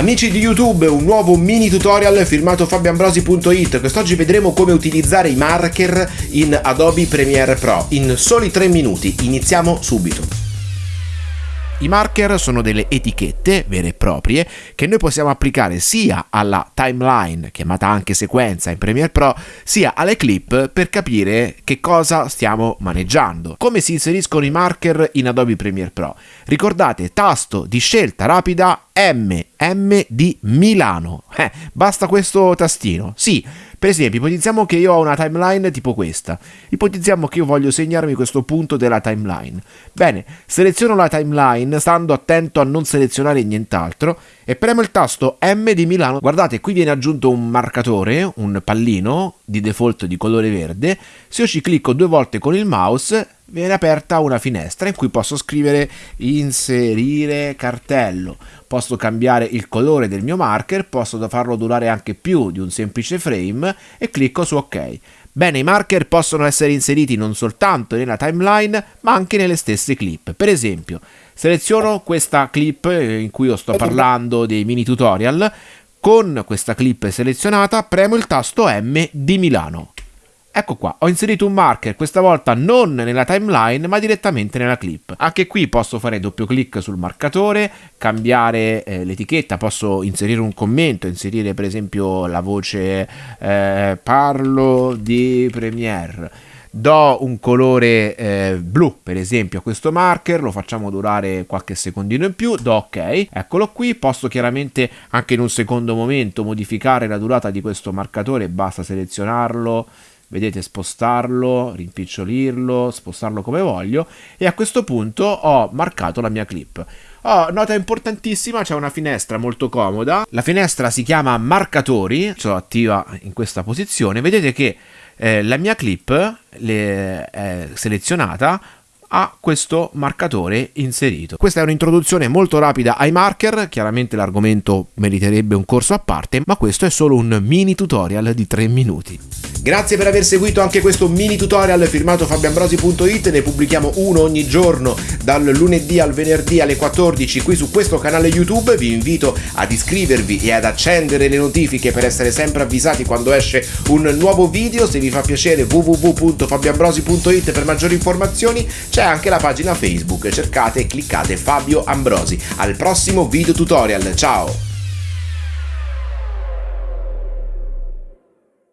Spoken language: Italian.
Amici di YouTube, un nuovo mini tutorial firmato fabioambrosi.it. Quest'oggi vedremo come utilizzare i marker in Adobe Premiere Pro in soli 3 minuti. Iniziamo subito. I marker sono delle etichette vere e proprie che noi possiamo applicare sia alla timeline, chiamata anche sequenza in Premiere Pro, sia alle clip per capire che cosa stiamo maneggiando. Come si inseriscono i marker in Adobe Premiere Pro? Ricordate tasto di scelta rapida M, di Milano. Eh, basta questo tastino. Sì, per esempio, ipotizziamo che io ho una timeline tipo questa. Ipotizziamo che io voglio segnarmi questo punto della timeline. Bene, seleziono la timeline stando attento a non selezionare nient'altro e premo il tasto M di Milano. Guardate, qui viene aggiunto un marcatore, un pallino di default di colore verde. Se io ci clicco due volte con il mouse viene aperta una finestra in cui posso scrivere inserire cartello. Posso cambiare il colore del mio marker, posso farlo durare anche più di un semplice frame e clicco su ok. Bene, i marker possono essere inseriti non soltanto nella timeline, ma anche nelle stesse clip. Per esempio, seleziono questa clip in cui io sto parlando dei mini tutorial, con questa clip selezionata premo il tasto M di Milano. Ecco qua, ho inserito un marker, questa volta non nella timeline ma direttamente nella clip. Anche qui posso fare doppio clic sul marcatore, cambiare eh, l'etichetta, posso inserire un commento, inserire per esempio la voce eh, parlo di Premiere. Do un colore eh, blu per esempio a questo marker, lo facciamo durare qualche secondino in più, do ok, eccolo qui, posso chiaramente anche in un secondo momento modificare la durata di questo marcatore, basta selezionarlo, vedete spostarlo, rimpicciolirlo, spostarlo come voglio e a questo punto ho marcato la mia clip. Oh, nota importantissima, c'è una finestra molto comoda, la finestra si chiama marcatori, ce l'ho attiva in questa posizione, vedete che eh, la mia clip le, è selezionata ha questo marcatore inserito. Questa è un'introduzione molto rapida ai marker, chiaramente l'argomento meriterebbe un corso a parte, ma questo è solo un mini tutorial di 3 minuti. Grazie per aver seguito anche questo mini tutorial firmato fabioambrosi.it, ne pubblichiamo uno ogni giorno dal lunedì al venerdì alle 14 qui su questo canale YouTube, vi invito ad iscrivervi e ad accendere le notifiche per essere sempre avvisati quando esce un nuovo video, se vi fa piacere www.fabioambrosi.it per maggiori informazioni, c'è anche la pagina Facebook, cercate e cliccate Fabio Ambrosi. Al prossimo video tutorial, ciao!